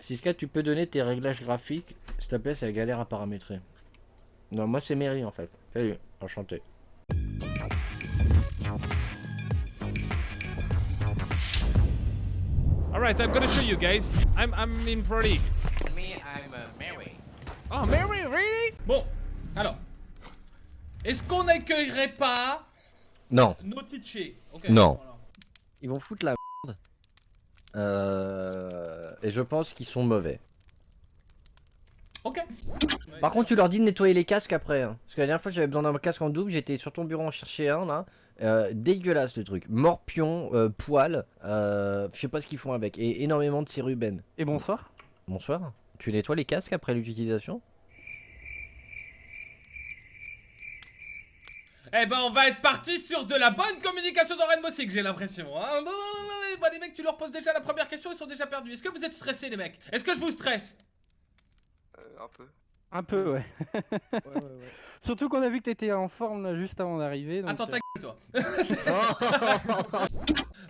Siska, tu peux donner tes réglages graphiques S'il te plaît, c'est la galère à paramétrer. Non, moi c'est Mary en fait. Salut, enchanté. Alright, I'm gonna show you guys. I'm, I'm in Pro League. Me, I'm uh, Mary. Oh, Mary, really? Bon, alors. Est-ce qu'on n'accueillerait pas Non, nos Twitchers Ok, Non. ils vont foutre la merde. Euh... Et je pense qu'ils sont mauvais. Ok. Par contre, tu leur dis de nettoyer les casques après. hein. Parce que la dernière fois, j'avais besoin d'un casque en double. J'étais sur ton bureau en chercher un là. Euh, dégueulasse le truc. Morpion, euh, poil. Euh, je sais pas ce qu'ils font avec. Et énormément de cérubène. Et bonsoir. Bonsoir. Tu nettoies les casques après l'utilisation Eh ben, on va être parti sur de la bonne communication dans Rainbow Six, j'ai l'impression. Hein bah, les mecs, tu leur poses déjà la première question, ils sont déjà perdus. Est-ce que vous êtes stressés, les mecs? Est-ce que je vous stresse? Euh, un peu. Un peu, ouais. Ouais, ouais, ouais. Surtout qu'on a vu que t'étais en forme là, juste avant d'arriver. Attends, euh, ta gueule, toi.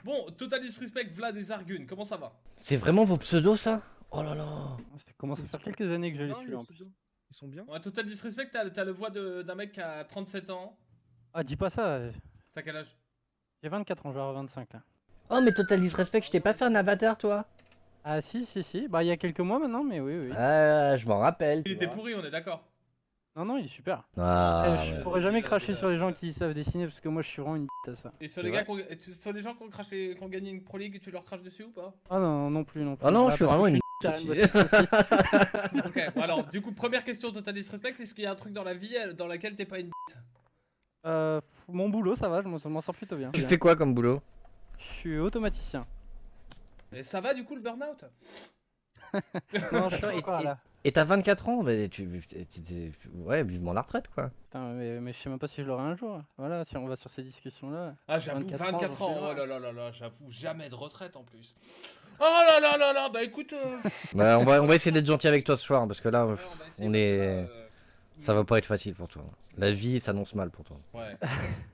bon, Total Disrespect, Vlad et Zargun, comment ça va? C'est vraiment vos pseudos ça? Oh là là Ça commence à faire quelques années que je les suis en plus. Ils sont bien? Ouais, Total Disrespect, t'as t'as le voix de- d'un mec qui a 37 ans. Ah, dis pas ça. T'as quel âge? J'ai 24 ans, je vais avoir 25 là. Oh mais Total Disrespect, je t'ai pas fait un avatar toi Ah, si, si, si. Bah, il y a quelques mois maintenant, mais oui, oui. Ah, je m'en rappelle. Il était pourri, on est d'accord. Non, non, il est super. Ah, Euh, je ouais. pourrais jamais cracher sur les gens qui savent dessiner parce que moi je suis vraiment une bite à ça. Et sur les gars, sur les gens qui ont, craché, qui ont gagné une Pro League, tu leur craches dessus ou pas? Ah non, non plus, non plus. Ah non, Bah, je suis parce vraiment une. Ok, bon, alors, du coup, première question Total Disrespect, est-ce qu'il y a un truc dans la vie dans laquelle t'es pas une bite? Euh, mon boulot, ça va, je m'en je m'en sors plutôt bien. Tu fais quoi comme boulot? Je suis automaticien. Et ça va du coup le burn-out? Non, je suis et- encore et- là. Et t'as 24 ans bah, tu, tu- tu- tu- Ouais, vivement la retraite quoi. Putain, mais, mais je sais même pas si je l'aurai un jour. Voilà, si on va sur ces discussions là. Ah, j'avoue, 24 24, ans, oh là là là là, j'avoue, jamais de retraite en plus. Oh là là là là, bah écoute. euh, Bah, on, va, on va essayer d'être gentil avec toi ce soir parce que là, ouais, on est- euh, ça va pas être facile pour toi. La vie s'annonce mal pour toi. Ouais.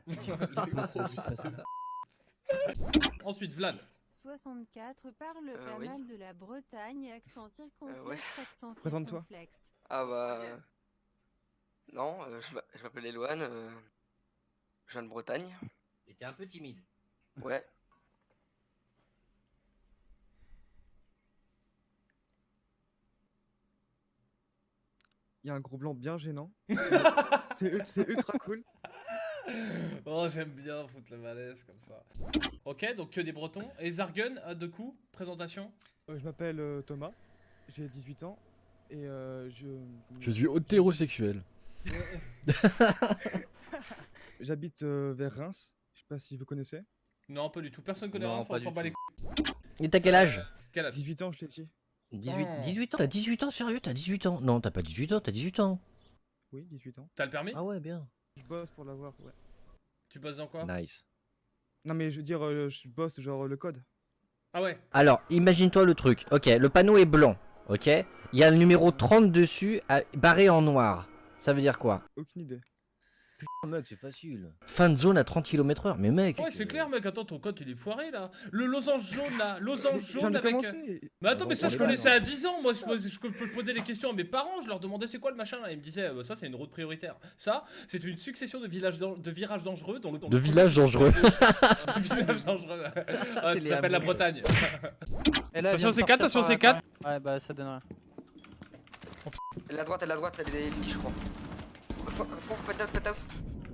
Ensuite, Vlad. 64 parle Euh, pas oui. mal de la Bretagne, accent circonflexe, ouais. accent Présente-toi. circonflexe. Ah bah. euh, Non, euh, je m'a- je m'appelle Eloane. Euh... Je viens de Bretagne. T'étais un peu timide. Ouais. Il y a un gros blanc bien gênant. c'est ultra cool. Oh, j'aime bien foutre le malaise comme ça. Ok, donc que des Bretons. Et Zargun, euh, de coup, présentation Euh, je m'appelle euh, Thomas, j'ai 18 ans et euh, je. Je suis hétérosexuel. J'habite euh, vers Reims. Je sais pas si vous connaissez. Non, pas du tout. Personne connaît Non, Reims, on s'en bat les couilles. Et t'as quel âge? Quel âge? 18 ans, je l'ai dit. 18, Oh. 18 ans? T'as 18 ans sérieux? T'as 18 ans? Non, t'as pas 18 ans, t'as 18 ans. Oui, 18 ans. T'as le permis? Ah ouais, bien. Je bosse pour l'avoir, ouais. Tu bosses dans quoi Nice. Non, mais je veux dire, euh, je bosse genre le code. Ah ouais Alors, imagine-toi le truc. Ok, le panneau est blanc. Ok? Il y a le numéro 30 dessus, à- barré en noir. Ça veut dire quoi? Aucune idée. Putain, mec, c'est facile. Fin de zone à 30 km/h. Mais mec. Ouais, c'est clair, mec. Attends, ton code il est foiré là. Le losange jaune là. Losange jaune avec. euh, commencé. Mais attends, mais ça, je connaissais à 10 ans. Moi, je, pose- je, posais les questions à mes parents. Je leur demandais c'est quoi le machin là? Ils me disaient, euh, ça, c'est une route prioritaire. Ça, c'est une succession de, villages de virages dangereux. Dont le, dont De villages dangereux. de villages dangereux. Ah, C'est ça s'appelle la. Bretagne. Et là, Attention, c'est sortir quatre, attention, par c'est la. Ouais, bah ça donne rien. Elle est à droite, elle est à droite, elle est je crois.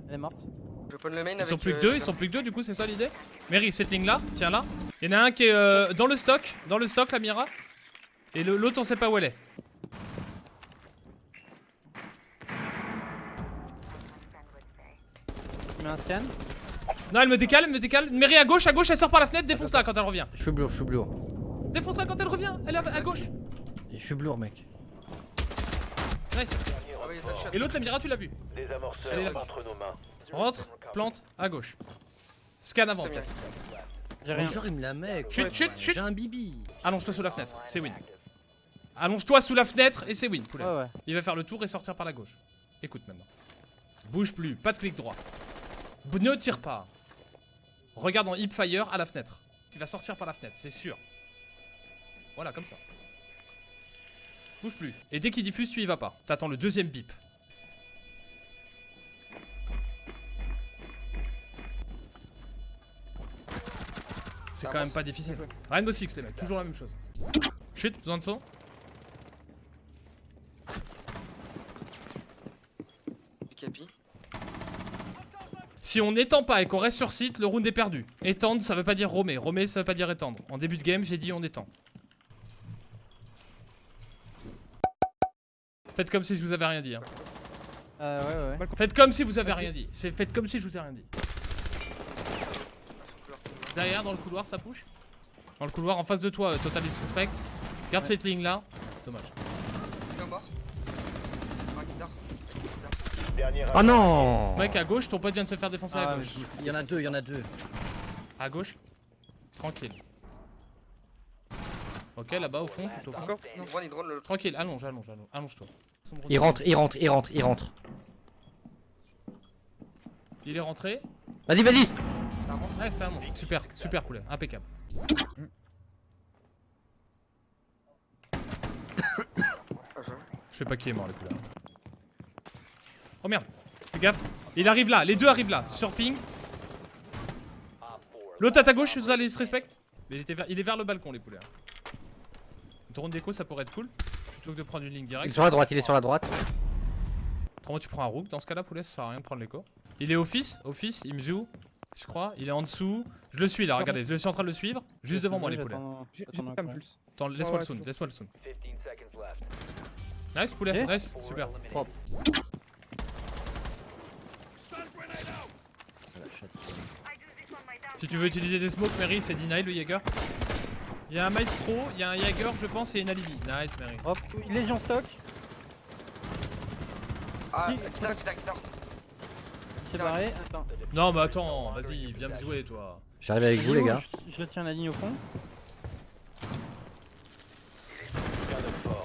Elle est morte. Je prends le main Ils avec. sont plus que euh, deux, ils sont plus que deux, du coup, c'est ça l'idée? Mary, cette ligne là, tiens là. Il y en a un qui est euh, dans le stock, dans le stock, la Mira. Et l'autre, on sait pas où elle est. Tu mets un scan? Non, elle me décale, elle me décale. Mary à gauche, à gauche, elle sort par la fenêtre, défonce-la quand elle revient. Je suis bleu, je suis bleu. Défonce-la quand elle revient, elle est à à gauche. Je suis bleu, mec. Nice. Et l'autre, la Mira, tu l'as vu. Les amorceurs là. entre nos mains. Rentre, plante, à gauche. Scan avant, peut-être. J'ai rien. Genre, il me la met. Chut, quoi. chut, chut. J'ai un bibi. Allonge-toi sous la fenêtre, c'est win. Allonge-toi sous la fenêtre et c'est win, poulet. Ouais. Il va faire le tour et sortir par la gauche. Écoute maintenant. Bouge plus, pas de clic droit. B- ne tire pas. Regarde en hipfire à la fenêtre. Il va sortir par la fenêtre, c'est sûr. Voilà, comme ça. Bouge plus. Et dès qu'il diffuse, tu y vas pas. T'attends le deuxième bip. C'est quand même pas difficile. Rainbow Six, les mecs, toujours la même chose. Chut, besoin de son. Si on n'étend pas et qu'on reste sur site, le round est perdu. Étendre, ça veut pas dire romer. Romer, ça veut pas dire étendre. En début de game, j'ai dit on étend. Faites comme si je vous avais rien dit. hein. Euh, ouais, ouais. Faites comme si vous avez rien dit. C'est faites comme si je vous ai rien dit. Derrière, dans le couloir, ça push. Dans le couloir, en face de toi, euh, Total Disrespect. Garde Ouais. cette ligne là. Dommage. Oh non Mec, à gauche, ton pote vient de se faire défoncer à Ah, gauche. Il y en a deux, il y en a deux. À gauche. Tranquille. Ok, là-bas au fond. Encore drone, drone le Tranquille, allonge, allonge, allonge. Allonge-toi. Il rentre, il rentre, il rentre, il rentre. Il est rentré. Vas-y, vas-y Ouais, c'était un monstre. Super, super poulet, impeccable. Je- sais pas qui est mort les poulets. Oh merde, fais gaffe. Il arrive là, les deux arrivent là, sur ping. L'autre à ta gauche, vous allez se respect. Mais il, était vers, il est vers le balcon les poulets. Une drone d'écho ça pourrait être cool. Plutôt que de prendre une ligne Il est directe. sur la droite, il est sur la droite. Autrement tu prends un rook dans ce cas là poulet, ça sert à rien de prendre l'écho. Il est office, office, il me joue. Je crois, il est en dessous. Je le suis là, regardez, je le suis en train de le suivre. Juste devant moi les poulets. Attends, laisse-moi le sound, laisse-moi le sound. Nice poulet, nice, super. Propre. Si tu veux utiliser des smokes, Mary, c'est deny le Jaeger. Il y a un Maestro, il y a un Jaeger, je pense, et une alibi. Nice, Mary. Hop, Légion stock. Ah, Qui- qui dort, Attends. Non, mais attends, vas-y, viens me jouer, toi. J'arrive avec vous, les gars. Je, je tiens la ligne au fond.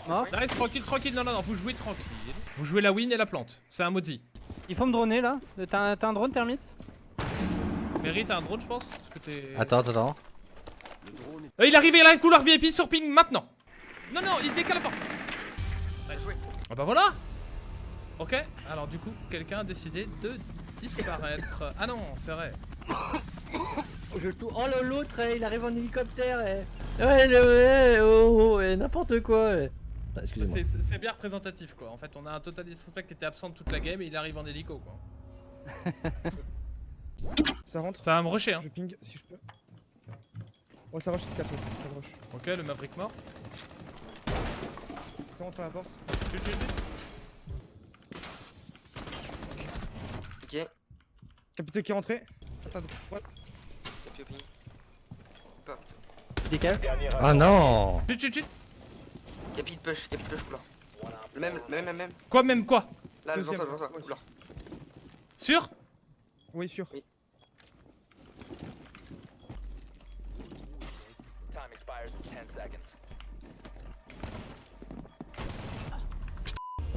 Mort. Nice, tranquille, tranquille. Non, non, non, vous jouez tranquille. Vous jouez la win et la plante. C'est un Mozi. Il faut me droner là. T'as un, drone thermite Mary, t'as un drone, je pense Parce que t'es- Attends, attends, attends. Euh, il arrive, il a un couloir VIP sur ping maintenant. Non, non, il décale la porte. Nice. Ah bah voilà. Ok, alors du coup, quelqu'un a décidé de disparaître. Ah non, c'est vrai. Je tout. Oh là, l'autre, eh, il arrive en hélicoptère. eh. Ouais, le, ouais, oh, oh, eh, n'importe quoi. eh. Ah, Excusez-moi. C'est- bien représentatif quoi. En fait, on a un Total Disrespect qui était absent de toute la game et il arrive en hélico quoi. Ça rentre. Ça va me rusher hein. Je ping si je peux. Ouais, ça rush jusqu'à toi. Ça rush. Ok, le Maverick mort. Ça rentre à la porte. Chut, chut, chut. Capitaine qui est rentré. Attends. Décale. Ah non Chut, chut, chut. Capi de push, capi de push, couloir. Le même, le même, même, même. Quoi, même quoi? Là, devant toi, devant toi, couloir. Sûr? Oui, sûr. Oui.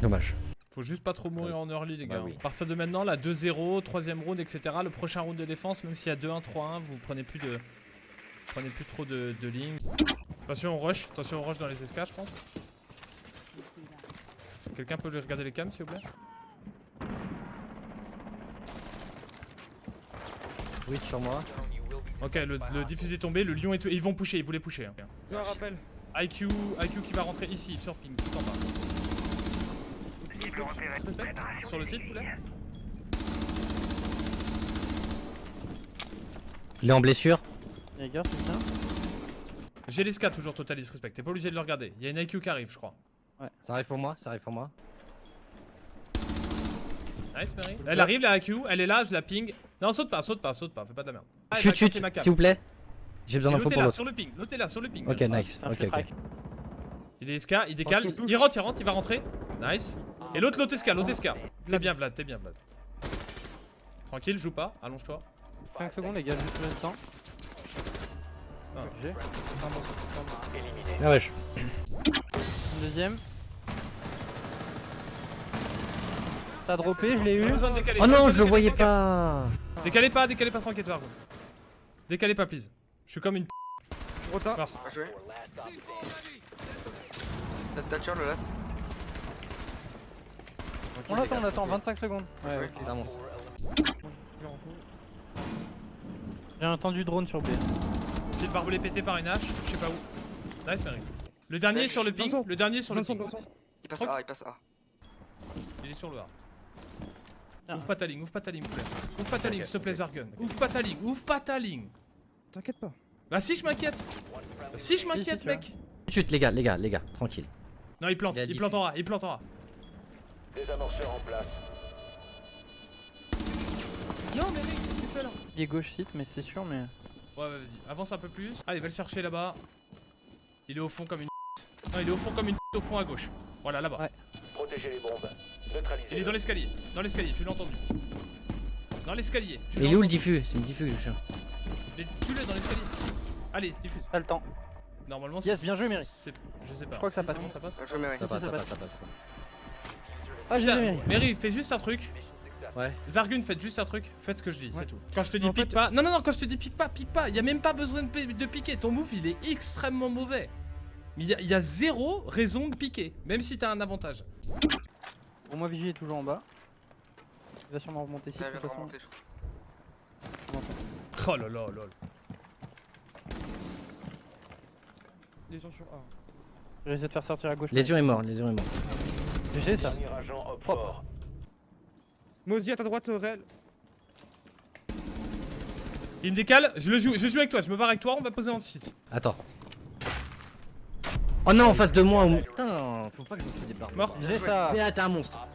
Dommage. Faut juste pas trop mourir en early les gars. Bah oui. À partir de maintenant, la 2-0, troisième round, etc. Le prochain round de défense, même s'il y a 2-1, 3-1, vous prenez plus de. Prenez plus trop de, de lignes. Attention au rush, attention au rush dans les SK je pense. Quelqu'un peut regarder les cams s'il vous plaît? Oui, sur moi. Ok, le, le diffusé est tombé, le lion est... Ils vont pusher, ils voulaient pusher. hein. Je un rappel. IQ, IQ qui va rentrer ici, sur ping, tout en bas. Respect, Sur le site, poulet Il est en blessure. J'ai les toujours total disrespect, t'es pas obligé de le regarder. Il y a une IQ qui arrive, je crois. Ça arrive pour moi, ça arrive pour moi. Nice, Mary. Elle arrive, la IQ, elle est là, je la ping. Non, saute pas, saute pas, saute pas, fais pas de la merde. Ah, Chut, chut, s'il vous plaît. J'ai besoin d'infos pour là, l'autre. sur le ping, l'autre est là, sur le ping. Ok, nice. Ok, ok. crack. Il est SK, il décale, il rentre, il rentre, il va rentrer. Nice. Et l'autre, l'autre SK, l'autre SK. T'es bien, Vlad, t'es bien, Vlad. Tranquille, joue pas, allonge-toi. 5 secondes, les gars, juste le temps. Ah. Ah wesh. Deuxième. T'as droppé, je l'ai eu. Oh non, je le voyais pas. Décalez pas, décalez pas, tranquille, Vargo. Décalez pas, please. Je suis comme une p. Retard. T'as le last On attend, on attend, 25 secondes. Ouais, Ouais. ok. C'est un monstre. Je m'en fous. J'ai entendu drone sur B. J'ai le barbelé pété par une hache, je sais pas où. Nice, Mary. Le dernier est sur le ping, le dernier est sur le ping. Il passe A, il passe A. Il est sur le A. Ah. Ouvre pas ta ligne, ouvre pas ta ligne, s'il te plaît. Ouvre pas ta ligne, s'il te plaît, Zargun. Ouvre pas ta ligne, ouvre pas ta ligne. T'inquiète pas. Bah si, je m'inquiète. Bah, si, je m'inquiète, mec. Chut, les gars, les gars, les gars, tranquille. Non, il plante, Il il plante en A, il plante en A. Non, mais mec, qu'est-ce que tu fais là Il est gauche site, mais c'est sûr, mais. Ouais, ouais, vas-y, avance un peu plus. Allez, va le chercher là-bas. Il est au fond comme une. Non, il est au fond comme une au fond à gauche. Voilà, là-bas. Ouais. Il est dans l'escalier. Dans l'escalier, tu l'as entendu. Dans l'escalier. il est où le diffus? C'est une diffus, le chien. Mais tue-le dans l'escalier. Allez, diffuse. Pas le temps. Normalement, Yes, bien joué, Mary. c'est- Je sais pas. crois que ça passe. c'est bon, ça passe. Je Ça passe, ça passe. Ah, j'ai Putain, Mary. Fais juste un truc. Ouais. Zargun, faites juste un truc. Faites ce que je dis, Ouais. c'est tout. Quand je te dis En pique fait- pas. Non, non, non, quand je te dis pique pas, pique pas. Y a même pas besoin de, pi- de piquer. Ton move, il est extrêmement mauvais. Mais y, a- y a zéro raison de piquer. Même si t'as un avantage. Pour moi, Vigie est toujours en bas. Il va sûrement remonter ici. Remonter, je crois. Oh là là, lol. Les gens sur A. Je vais essayer de faire sortir à gauche. Lésion est mort, Lésion est mort. J'ai ça. Propre. Mozi à ta droite, réel. Il me décale, je le joue, je joue avec toi, je me barre avec toi, on va poser ensuite. Attends. Oh non, en face de moi. Putain, faut pas que je me fasse des barres. Mort. J'ai ça. Mais ah, t'es un monstre.